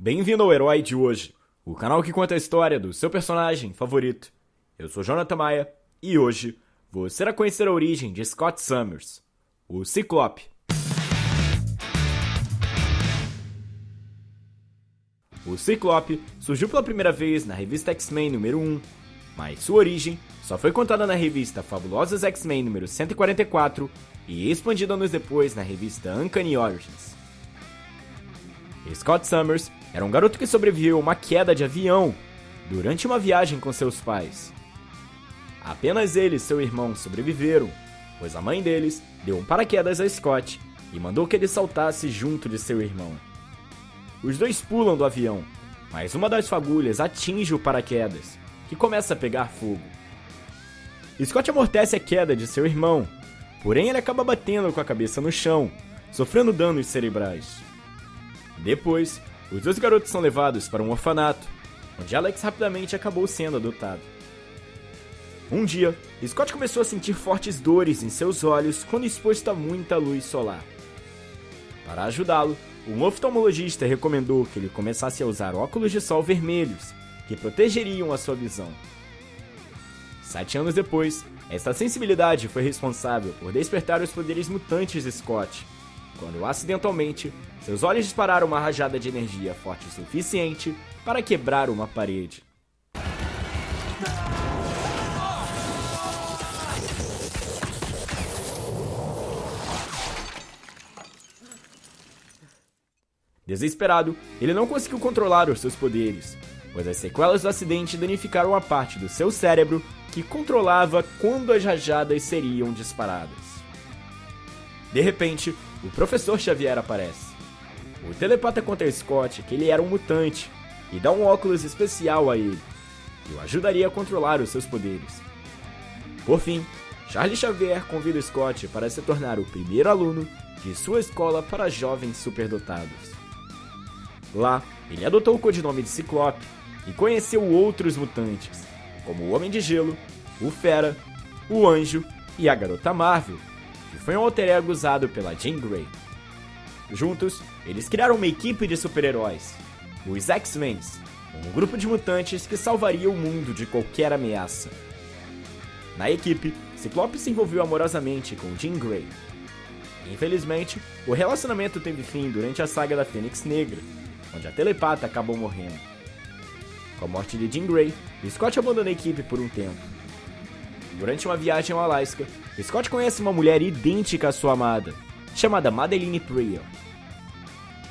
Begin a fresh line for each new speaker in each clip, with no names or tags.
Bem-vindo ao Herói de hoje, o canal que conta a história do seu personagem favorito. Eu sou Jonathan Maia e hoje você irá conhecer a origem de Scott Summers, o Ciclope. O Ciclope surgiu pela primeira vez na revista X-Men número 1, mas sua origem só foi contada na revista Fabulosos X-Men número 144 e expandida anos depois na revista Uncanny Origins. Scott Summers era um garoto que sobreviveu a uma queda de avião durante uma viagem com seus pais. Apenas ele e seu irmão sobreviveram, pois a mãe deles deu um paraquedas a Scott e mandou que ele saltasse junto de seu irmão. Os dois pulam do avião, mas uma das fagulhas atinge o paraquedas, que começa a pegar fogo. Scott amortece a queda de seu irmão, porém ele acaba batendo com a cabeça no chão, sofrendo danos cerebrais. Depois, os dois garotos são levados para um orfanato, onde Alex rapidamente acabou sendo adotado. Um dia, Scott começou a sentir fortes dores em seus olhos quando exposto a muita luz solar. Para ajudá-lo, um oftalmologista recomendou que ele começasse a usar óculos de sol vermelhos, que protegeriam a sua visão. Sete anos depois, esta sensibilidade foi responsável por despertar os poderes mutantes de Scott, quando acidentalmente seus olhos dispararam uma rajada de energia forte o suficiente para quebrar uma parede. Desesperado, ele não conseguiu controlar os seus poderes, pois as sequelas do acidente danificaram a parte do seu cérebro que controlava quando as rajadas seriam disparadas. De repente, o professor Xavier aparece. O telepata conta a Scott que ele era um mutante e dá um óculos especial a ele, que o ajudaria a controlar os seus poderes. Por fim, Charlie Xavier convida Scott para se tornar o primeiro aluno de sua escola para jovens superdotados. Lá, ele adotou o codinome de Ciclope e conheceu outros mutantes, como o Homem de Gelo, o Fera, o Anjo e a Garota Marvel, que foi um alter ego usado pela Jean Grey. Juntos, eles criaram uma equipe de super-heróis, os X-Men, um grupo de mutantes que salvaria o mundo de qualquer ameaça. Na equipe, Ciclope se envolveu amorosamente com Jean Grey. Infelizmente, o relacionamento teve fim durante a saga da Fênix Negra, onde a telepata acabou morrendo. Com a morte de Jean Grey, Scott abandona a equipe por um tempo. Durante uma viagem ao Alaska, Scott conhece uma mulher idêntica à sua amada, chamada Madeline Prior.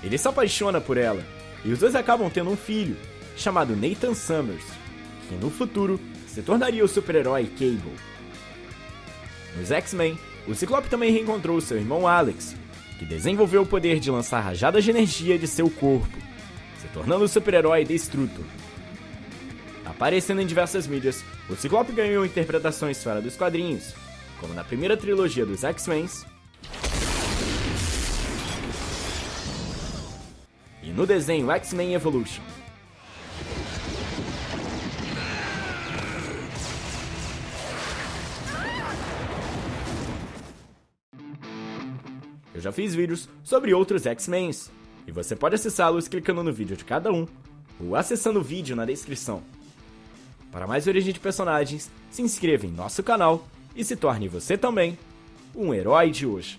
Ele se apaixona por ela, e os dois acabam tendo um filho, chamado Nathan Summers, que no futuro se tornaria o super-herói Cable. Nos X-Men, o Ciclope também reencontrou seu irmão Alex, que desenvolveu o poder de lançar rajadas de energia de seu corpo, se tornando o super-herói Destrutor. Aparecendo em diversas mídias, o Ciclope ganhou interpretações fora dos quadrinhos, como na primeira trilogia dos X-Men e no desenho X-Men Evolution. Eu já fiz vídeos sobre outros X-Men, e você pode acessá-los clicando no vídeo de cada um, ou acessando o vídeo na descrição. Para mais origem de personagens, se inscreva em nosso canal e se torne você também um herói de hoje.